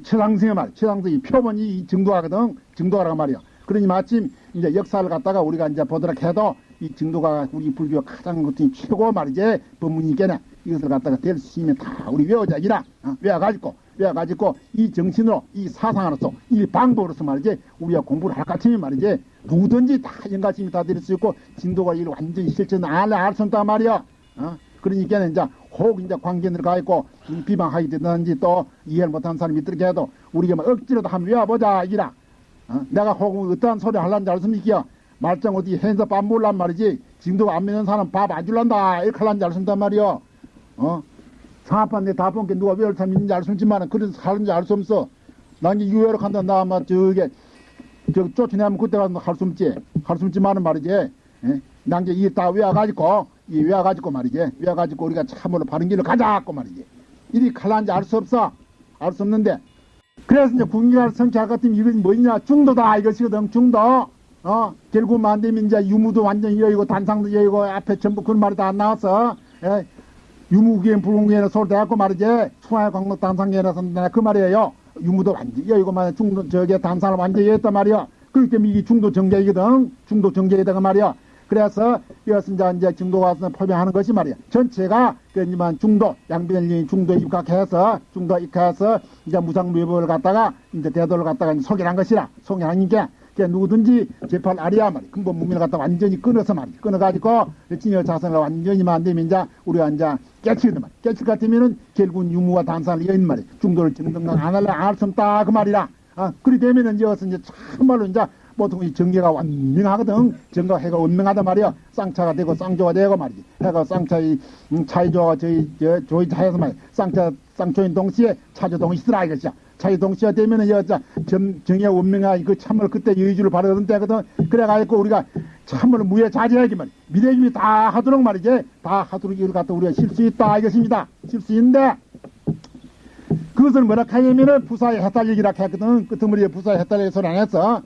이 최상승의 말, 최상승이 표본이 이 증도하거든, 증도하라고 말이야. 그러니 마침 이제 역사를 갖다가 우리가 이제 보도록 해도 이 증도가 우리 불교 가장 어떤 최고 말이지 법문이겠네. 이것을 갖다가 될 수 있으면 다 우리 외워자기라 어, 외워가지고 외워가지고 이 정신으로 이 사상으로서 이 방법으로서 말이지 우리가 공부를 할것 같으면 말이지 누구든지 다 연가심이 다될수 있고 진도가 이를 완전히 실천 안에 알수 없단 말이야. 어? 그러니까 이제 혹 이제 관계를 가 있고 비방하게 되든지 또 이해를 못하는 사람이 있더라도 해도 우리가 뭐 억지로도 한번 외워보자 이라. 어? 내가 혹 어떠한 소리 하려는지 알습니까? 말짱 어디 해서 밥 몰란 말이지. 지금도 안 믿는 사람 밥 안 줄란다. 이렇게 하려는지 알순단 말이요. 어? 상합한 내다 본게 누가 외울 사람 있는지 알수 있지만 그런 사는지 알 수 없어. 난 이제 유해로 간다. 나 아마 저게 저 쫓아내면 그때 가서 할 수 없지. 할 수 없지만은 말이지. 예? 난 이제 이다 외워가지고 이 외워가지고 말이지. 외워가지고 우리가 참으로 바른 길로 가자고 말이지. 이리 갈란지 알 수 없어. 알 수 없는데. 그래서 이제 성취할 것 같으면 이것이 뭐냐. 중도다 이것이거든. 중도. 어, 결국 안 되면 이제 유무도 완전히 여의고 단상도 여의고 앞에 전부 그런 말이 다 안 나왔어. 예? 유무기엔 불공기에는 서로 대갖고 말이지. 수화의 광목 단상계에서 그 말이에요. 유무도 완전히 여의고 말이야. 중도 저게 단상을 완전히 여했단 말이야. 그렇기 때문에 이게 중도 정계이거든. 중도 정계이다 그 말이야. 그래서 이것은 이제, 이제 중도 가서 포명하는 것이 말이야. 전체가 그지만 중도 양변리 중도 입각해서 중도 입각해서 이제 무상무협을 갖다가 이제 대도를 갖다가 소개한 것이라 소개하니까 누구든지 재판 아리야 말이 근본 문민을 갖다 완전히 끊어서 말이 끊어가지고 진여 자선을 완전히 만들면 이제 우리가 이제 깨치거든 말이 깨칠 것 같으면은 결국은 유무와 단산을 여인 말이 중도를 정등강 안 할래 안할수 없다. 그 말이라 아 그리 되면은 이제 이제 참말로 이제 보통 이 정계가 완명하거든. 정가 해가 원명하단 말이야. 쌍차가 되고 쌍조가 되고 말이지. 해가 쌍차의 음, 차이조가 저희 저 조이 차에서 말이야. 쌍차 쌍조인 동시에 차조 동시더라 이것이야. 차이 동시에 되면은 여자 정의 원명하 그 참을 그때 여의주를 바르던 때거든. 그래가지고 우리가 참을 무예 자제하기 말이야. 미래주의 다 하도록 말이지. 다 하도록 이걸 갖다 우리가 실수 있다 이것입니다. 실수 있는데. 그것을 뭐라? 하냐면은 부사의 해탈얘기라 했거든. 끄트머리에 부사의 해탈얘기 소리 안 했어.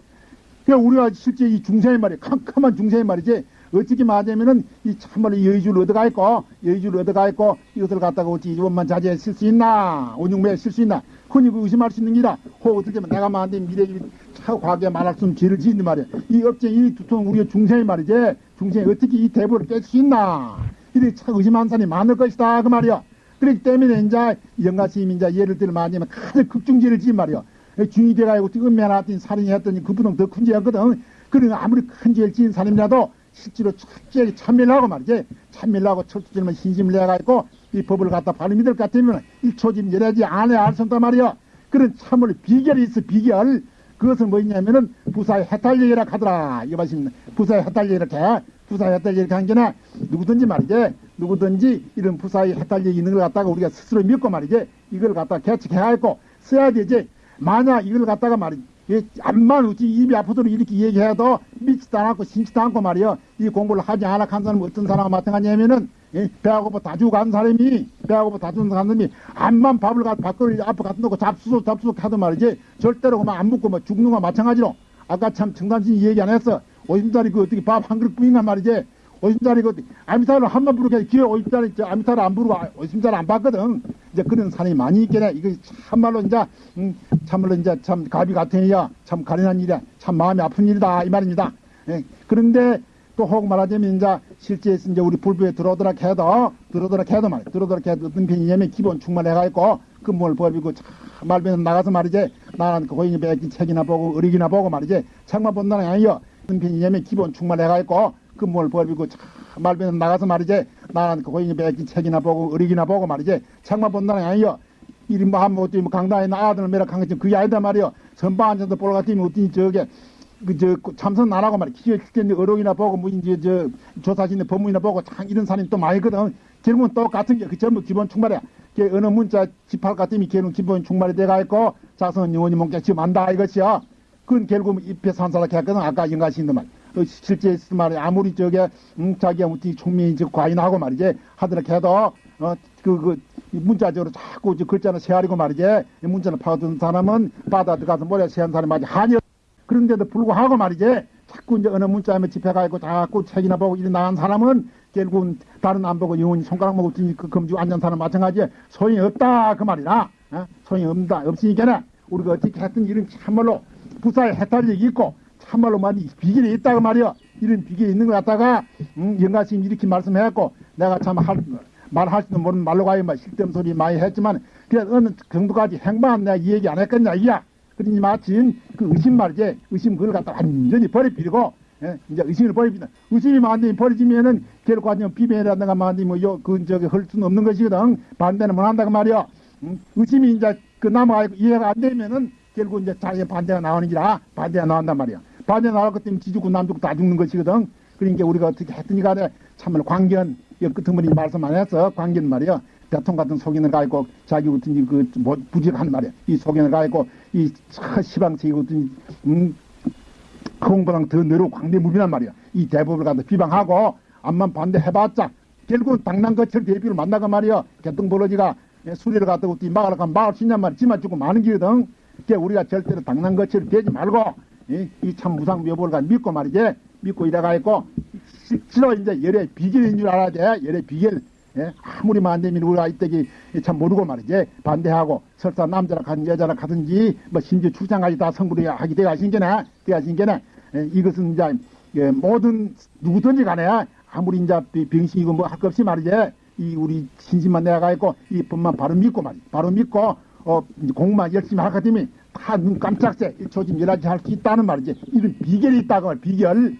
그러니까 우리가 실제 이 중생의 말이 캄캄한 중생의 말이지. 어떻게 말하자면은 이 참말로 여의주를 얻어가 있고 여의주를 얻어가 있고 이것을 갖다가 어찌 원만 자제해 쓸수 있나? 온육매에 쓸 수 있나? 흔히 그 의심할 수 있는 혹 어떻게 하면 내가 말한데 미래 차 과거에 말할 수 없는 죄를 지는 말이야. 이 업체 이 두통 우리가 중생의 말이지. 중생이 어떻게 이 대보를 깰 수 있나? 이래 차 의심하는 사람이 많을 것이다. 그 말이야 그렇기 때문에 이제 영가 스님이 이제 예를 들면 말하자면 가장 극중죄를 지은 말이야 중이 돼가지고 은매나 했더니 살인이 했더니 그보다 더큰 죄였거든. 그러니까 아무리 큰 죄를 지은 사람이라도 실제로 철저하게 참밀하고 말이지. 참밀하고 철저히 신심을 내가지고 이 법을 갖다 바로 믿을 것 같으면 일초짐 열애지 안에 알수 없단 말이야. 그런 참을 비결이 있어 비결. 그것은 뭐냐면은 부사의 해탈얘기라 하더라. 이거 말씀 부사의 해탈얘기를 해. 부사의 해탈얘기 한 게나 누구든지 말이지. 누구든지 이런 부사의 해탈얘기 있는 걸 갖다가 우리가 스스로 믿고 말이지. 이걸 갖다 개척해야 할고 써야 되지. 만약 이걸 갖다가 말이지 암만 어찌 입이 아프도록 이렇게 얘기해도 믿지도 않고 신지도 않고 말이요 이 공부를 하지 않아 한 사람은 어떤 사람과 마찬가지냐면은 예, 배하고 다 주고 간 사람이 배하고 다 주고 간 사람이 암만 밥을 갖 밖을 앞에 갖다 놓고 잡수속 잡수속 하던 말이지 절대로 그만 안 먹고 뭐 죽는 거 마찬가지로 아까 참 정단신이 얘기 안 했어 오십짜리 그 어떻게 밥 한 그릇 뿐인가 말이지 오십짜리 그 아미타를 한번 부르게 기회 오십짜리 아미타를 안 부르고 오십짜리 안 봤거든 이제 그런 사람이 많이 있겠네. 이거 참말로 이제, 음, 참말로 이제 참 가비 같으니야. 참 가련한 일이야. 참 마음이 아픈 일이다. 이 말입니다. 예. 그런데 또 혹 말하자면 이제 실제 이제 우리 불부에 들어오더라 해도, 들어오더라 해도 말이야. 들어오더라 해도 어떤 편이냐면 기본 충만해가지고 근무를 벌이고 말변 나가서 말이지. 나는 그 고인이 맺긴 책이나 보고 의리기나 보고 말이지. 책만 본다는 게 아니요. 어떤 편이냐면 기본 충만해가지고 근무를 벌이고 말변 나가서 말이지. 나는 그 고인이 맺긴 책이나 보고 의리기나 보고 말이지. 책만 본다는 게 아니요. 이리 뭐 한번 어떻게 뭐 강당에 나 아들을 매라 간 것처럼 그게 아니다 말이요. 선방 앉아서 보러 갔더니 어떻게 저게 그저 참선 안 하고 말이야. 기계 기계 어록이나 보고 뭐 이제 저 조사진의 법문이나 보고 참 이런 사람이 또 많이 거든. 결국은 똑같은 게 그 전부 기본 충만이야. 걔 어느 문자 집할 같으면 걔는 기본 충만이 돼가 있고 자선 영원히 몸께 지금 안다 이것이야. 그건 결국 입에 산사라 했거든. 아까 영가신도 말. 어, 실제 말이 아무리 저게 음, 자기가 어떻게 총명이 과인하고 말이지 하더라 해도 어, 그, 그, 문자적으로 자꾸 글자는 세아리고 말이지. 문자를 파고든 사람은 바다 들어가서 모래 세한 사람이 말이지. 한이 그런데도 불구하고 말이지. 자꾸 이제 어느 문자에 집회가 있고 자꾸 책이나 보고 이리 나간 사람은 결국은 다른 안 보고 영원히 손가락 먹고 그 금주 앉은 사람 마찬가지에 소용이 없다. 그 말이라. 어? 소용이 없다. 없으니까는 우리가 어떻게 했든 이런 참말로 부사에 해탈력이 있고 참말로 많이 비결이 있다고 말이야. 이런 비결이 있는 것 같다가 음, 영가 스님 이렇게 말씀해갖고 내가 참 할, 말할 수도 모르는 말로 가요. 뭐 실점 소리 많이 했지만 그래 어느 정도까지 행방은 내가 이 얘기 안 했겠냐 이야. 그러니 마침 그 의심 말이지 의심 그걸 갖다 완전히 버려버리고 예, 이제 의심을 버립니다. 의심이 만들면 버리지면은 결과적으로 비변이라든가 만들면 뭐 요, 그, 저기, 할 수는 없는 것이거든. 반대는 못 한다고 말이야. 음, 의심이 이제 그 남아 이해가 안 되면은 결국 이제 자기의 반대가 나오는 기라 반대가 나온단 말이야. 반대 나올 것 때문에 지죽고 남죽고 다 죽는 것이거든. 그러니까 우리가 어떻게 했더니 간에 참말로 광견, 여 끝머리 말씀 안 했어. 광견 말이야. 대통령 같은 속인을 가있고 자기 같은 그 뭐, 부직한 말이야. 이 속인을 가있고 이 시방세기 같은 음, 그공보다 더 내려 광대무비란 말이야. 이 대법을 갖다 비방하고 암만 반대해봤자 결국 당난거철 대비를 만나가 말이야. 개똥벌어지가 수리를 갖다 우리 막으러 가면 막을 수 있냔 말이야. 지만 죽고 많은 기거든. 그게 우리가 절대로 당난거철 되지 말고 이 참 무상 묘보를 가 믿고 말이지. 믿고 이래가 있고 실로 이제 열의 비결인 줄 알아야 돼. 열의 비결. 예? 아무리 안 되면 우리가 이때기 참 모르고 말이지 반대하고 설사 남자라 가든 여자라 가든지 뭐 심지어 출장까지 다 성불이 하게 돼가 신게네 돼가 신게네 예, 이것은 이제 예, 모든 누구든지 간에 아무리 이제 비- 병신이고 뭐 할 것 없이 말이지 이 우리 신심만 내가 있고 이 법만 바로 믿고 말이 바로 믿고 어 공부만 열심히 할것 때문에 다눈 깜짝새 초집 열하지 할 수 있다는 말이지 이런 비결이 있다고 말 비결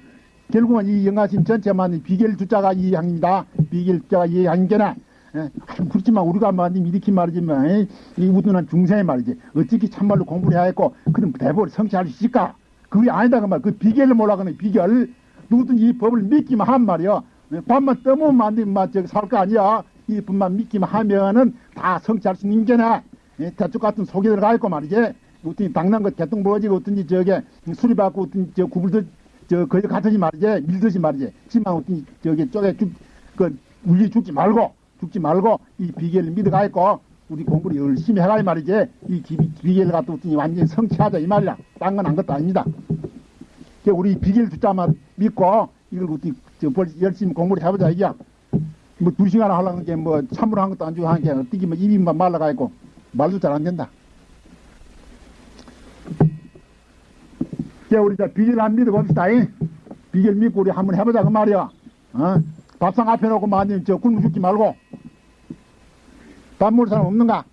결국은 이 영가심 전체만 비결 주자가 이 양입니다. 비결 주자가 이 양이잖아. 예, 그렇지만 우리가 말하면 이렇게 말이지만 에이, 이 우둔한 중생의 말이지 어떻게 참말로 공부를 해야 했고 그럼 대법을 성취할 수 있을까? 그게 아니다 그 말. 그 비결을 몰라가는 비결 누구든지 이 법을 믿기만 한 말이야. 예, 밥만 떠먹으면 안 되면 막 저기 살거 아니야. 이 법만 믿기만 하면은 다 성취할 수 있는 게나 예, 대쪽 같은 속에 들어가 있고 말이지. 어떤 당난 것 개똥 부러지고 어떤지 저게 수리 받고 어떤 저 구불들 저 거기 가듯이 말이지. 밀듯이 말이지. 지만 어떤 저기 쪽에 죽그 울리 죽지 말고 죽지 말고 이 비결을 믿어가 있고 우리 공부를 열심히 해가 이 말이지. 이 기- 비결을 갖다 어떤 완전히 성취하자 이 말이야. 딴 건 안 것도 아닙니다. 그 우리 비결 주자만 믿고 이걸 어떻게 저 벌- 열심히 공부를 해보자 이게야 뭐 두 시간 하려는 게 뭐 참으로 한 것도 안 주고 하는 게 어떻게 뭐 입이 만 말라가 있고 말도 잘 안 된다 자, 우리 자 비결 안 믿어 봅시다. 잉? 비결 믿고 우리 한번 해보자 그 말이야. 어? 밥상 앞에 놓고 만님 저 굶어 죽지 말고 밥 먹을 사람 없는가?